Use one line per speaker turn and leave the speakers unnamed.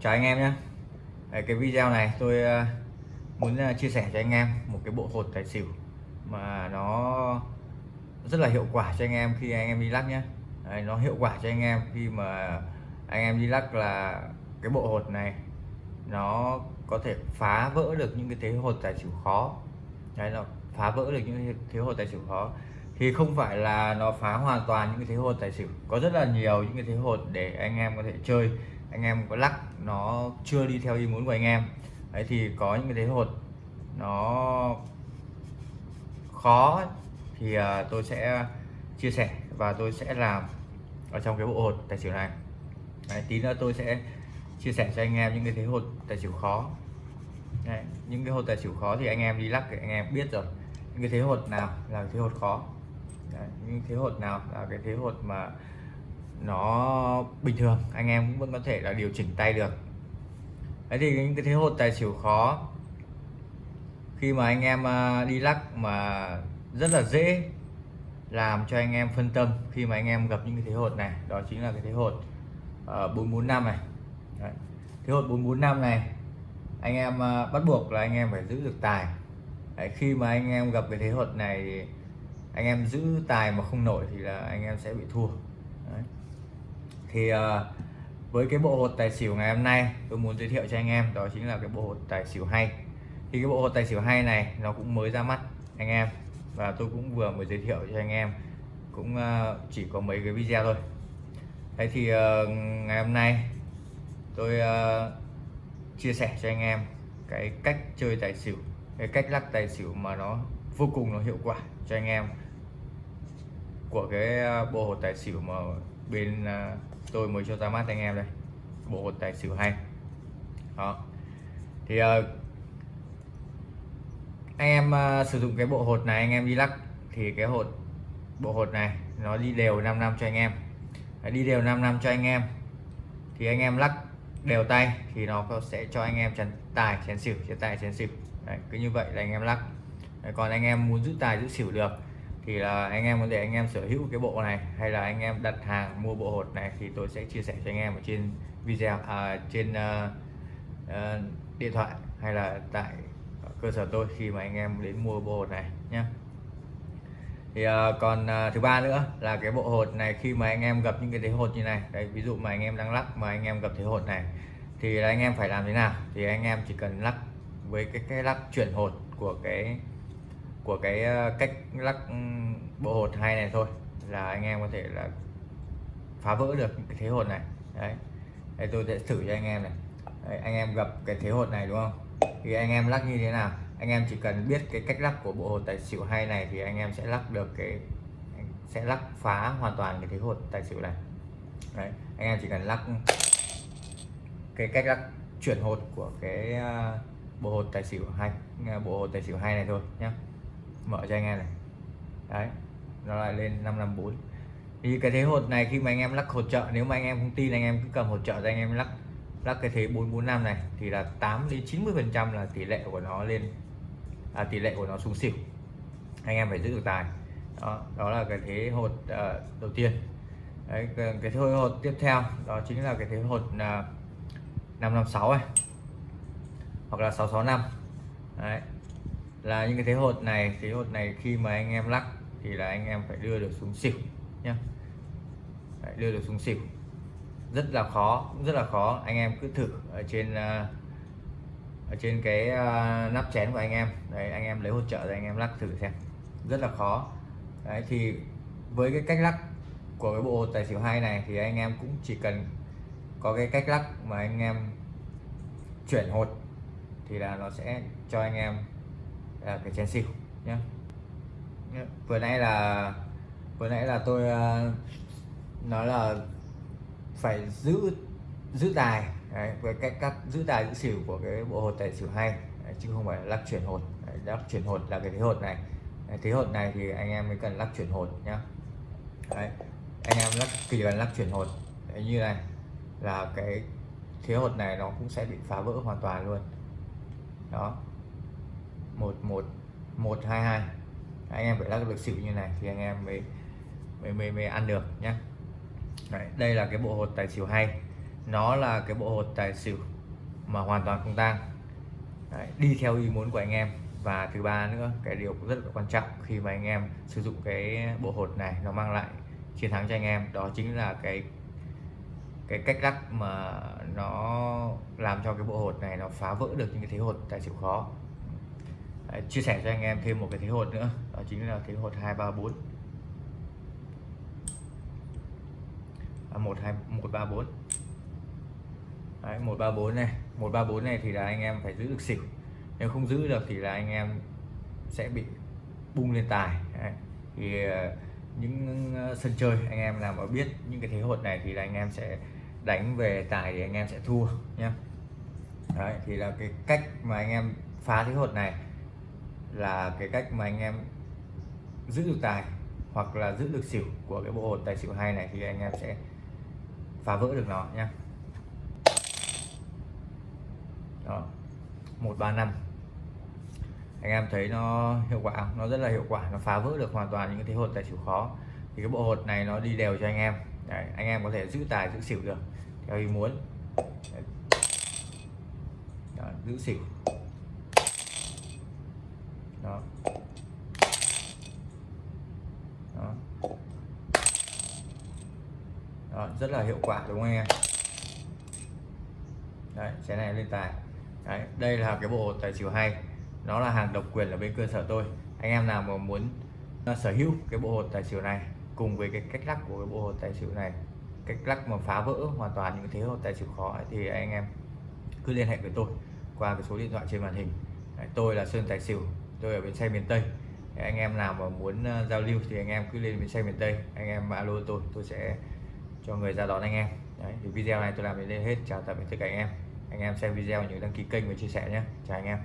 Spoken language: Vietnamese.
chào anh em nhé. Đấy, cái video này tôi ờ, muốn ờ, chia sẻ cho anh em một cái bộ hột tài xỉu mà nó rất là hiệu quả cho anh em khi anh em đi lắc nhé. Đấy, nó hiệu quả cho anh em khi mà anh em đi lắc là cái bộ hột này nó có thể phá vỡ được những cái thế hột tài xỉu khó. Đấy, nó phá vỡ được những cái thế hột tài xỉu khó. Thì không phải là nó phá hoàn toàn những cái thế hột tài xỉu. Có rất là nhiều những cái thế hột để anh em có thể chơi anh em có lắc nó chưa đi theo ý muốn của anh em. Đấy thì có những cái thế hột nó khó thì à, tôi sẽ chia sẻ và tôi sẽ làm ở trong cái bộ hột tài xỉu này. Đấy, tí nữa tôi sẽ chia sẻ cho anh em những cái thế hột tài xỉu khó. Đấy, những cái hột tài xỉu khó thì anh em đi lắc thì anh em biết rồi. Những cái thế hột nào là thế hột khó? Đấy, những thế hột nào là cái thế hột mà nó bình thường anh em cũng vẫn có thể là điều chỉnh tay được. Đấy thì những cái thế hột tài xỉu khó khi mà anh em à, đi lắc mà rất là dễ làm cho anh em phân tâm khi mà anh em gặp những cái thế hột này đó chính là cái thế hột uh, 445 này. Đấy. thế hột 445 này anh em uh, bắt buộc là anh em phải giữ được tài. Đấy, khi mà anh em gặp cái thế hột này anh em giữ tài mà không nổi thì là anh em sẽ bị thua. Đấy thì uh, với cái bộ hột tài xỉu ngày hôm nay tôi muốn giới thiệu cho anh em đó chính là cái bộ hột tài xỉu hay. Thì cái bộ hột tài xỉu hay này nó cũng mới ra mắt anh em. Và tôi cũng vừa mới giới thiệu cho anh em cũng uh, chỉ có mấy cái video thôi. Thế thì uh, ngày hôm nay tôi uh, chia sẻ cho anh em cái cách chơi tài xỉu cái cách lắc tài xỉu mà nó vô cùng nó hiệu quả cho anh em của cái bộ hột tài xỉu mà bên uh, tôi mới cho ra mắt anh em đây. Bộ hột tài xỉu hay. Đó. Thì uh, anh em uh, sử dụng cái bộ hột này anh em đi lắc thì cái hột bộ hột này nó đi đều 5 năm cho anh em. Đi đều 5 năm cho anh em. Thì anh em lắc đều tay thì nó sẽ cho anh em chén tài chén xỉu chén tài chén xỉu. Đấy, cứ như vậy là anh em lắc. Đấy, còn anh em muốn giữ tài giữ xỉu được thì là anh em có thể anh em sở hữu cái bộ này hay là anh em đặt hàng mua bộ hột này thì tôi sẽ chia sẻ cho anh em ở trên video à, trên uh, uh, điện thoại hay là tại cơ sở tôi khi mà anh em đến mua bộ hột này nhé thì uh, còn uh, thứ ba nữa là cái bộ hột này khi mà anh em gặp những cái thế hột như này đấy ví dụ mà anh em đang lắc mà anh em gặp thế hột này thì là anh em phải làm thế nào thì anh em chỉ cần lắc với cái cái lắc chuyển hột của cái của cái ờ, cách lắc ừ, bộ hột hay này thôi là anh em có thể là phá vỡ được cái thế hột này. Đấy. Đây tôi sẽ thử cho anh em này. Đấy, anh em gặp cái thế hột này đúng không? Thì anh em lắc như thế nào? Anh em chỉ cần biết cái cách lắc của bộ hột tài xỉu hay này thì anh em sẽ lắc được cái sẽ lắc phá hoàn toàn cái thế hột tài xỉu này. Đấy anh em chỉ cần lắc cái cách lắc chuyển hột của cái ờ, bộ hột tài xỉu hay bộ hột tài xỉu hay này thôi nhé mở cho anh em này. Đấy nó lại lên 554 thì cái thế hột này khi mà anh em lắc hột trợ nếu mà anh em không tin anh em cứ cầm hột trợ cho anh em lắc lắc cái thế 445 này thì là 8 đến 90 phần trăm là tỷ lệ của nó lên à, tỷ lệ của nó xuống xỉu. Anh em phải giữ được tài. Đó đó là cái thế hột uh, đầu tiên. Đấy cái, cái thế hột tiếp theo đó chính là cái thế hột uh, 556 này hoặc là 665 đấy là những cái thế hột này thế hột này khi mà anh em lắc thì là anh em phải đưa được xuống xỉu nhá. Đấy, đưa được xuống xỉu. Rất là khó rất là khó. Anh em cứ thử ở trên à, ở trên cái à, nắp chén của anh em. Đấy anh em lấy hỗ trợ rồi anh em lắc thử xem. Rất là khó. Đấy thì với cái cách lắc của cái bộ tài xỉu hai này thì anh em cũng chỉ cần có cái cách lắc mà anh em chuyển hột thì là nó sẽ cho anh em là cái chén xỉu nhé vừa nãy là vừa nãy là tôi uh, nói là phải giữ giữ tài đấy, với cách cắt giữ tài giữ xỉu của cái bộ hột tài xỉu hay đấy, chứ không phải lắc chuyển hột. Đấy, lắc chuyển hột là cái thế hột này. Đấy, thế hột này thì anh em mới cần lắc chuyển hột nhá. Đấy, anh em lắc kỳ cần lắc chuyển hột đấy, như này là cái thế hột này nó cũng sẽ bị phá vỡ hoàn toàn luôn. Đó một một một hai hai. Anh em phải lắc được xỉu như này thì anh em mới mới mới, mới ăn được nhé Đấy, đây là cái bộ hột tài xỉu hay. Nó là cái bộ hột tài xỉu mà hoàn toàn không tang. Đấy, đi theo ý muốn của anh em. Và thứ ba nữa cái điều rất là quan trọng khi mà anh em sử dụng cái bộ hột này nó mang lại chiến thắng cho anh em đó chính là cái cái cách lắc mà nó làm cho cái bộ hột này nó phá vỡ được những cái thế hột tài xỉu khó. Đấy, chia sẻ cho anh em thêm một cái thế hột nữa. Đó chính là thế hột hai ba bốn. À, một hai một ba bốn. Một ba bốn này. một ba bốn này thì là anh em phải giữ được xỉu. Nếu không giữ được thì là anh em sẽ bị bung lên tài. Đấy. thì ờ, những ờ, sân chơi anh em nào mà biết những cái thế hột này thì là anh em sẽ đánh về tài thì anh em sẽ thua nhé Đấy, thì là cái cách mà anh em phá thế hột này là cái cách mà anh em giữ được tài hoặc là giữ được xỉu của cái bộ hột tài xỉu hay này thì anh em sẽ phá vỡ được nó nhé đó 135 anh em thấy nó hiệu quả nó rất là hiệu quả nó phá vỡ được hoàn toàn những cái thế hột tài xỉu khó. Thì cái bộ hột này nó đi đều cho anh em. Đấy, anh em có thể giữ tài giữ xỉu được theo ý muốn. Đó, giữ xỉu đó. Đó. Đó rất là hiệu quả đúng không anh em? Đấy xe này lên tài. Đấy, đây là cái bộ tài xỉu hay. Nó là hàng độc quyền ở bên cơ sở tôi. Anh em nào mà muốn à, sở hữu cái bộ hột tài xỉu này cùng với cái cách lắc của cái bộ hột tài xỉu này cách lắc mà phá vỡ hoàn toàn những thế hột tài xỉu khó ấy, thì anh em cứ liên hệ với tôi qua cái số điện thoại trên màn hình. Đấy, tôi là Sơn Tài Xỉu tôi ở bến xe miền Tây. Anh em nào mà muốn ờ, giao lưu thì anh em cứ lên bến xe miền Tây. Anh em alo tôi tôi sẽ cho người ra đón anh em. Đấy, thì video này tôi làm đến đây hết. Chào tạm biệt tất cả anh em. Anh em xem video nhớ đăng ký kênh và chia sẻ nhé. Chào anh em.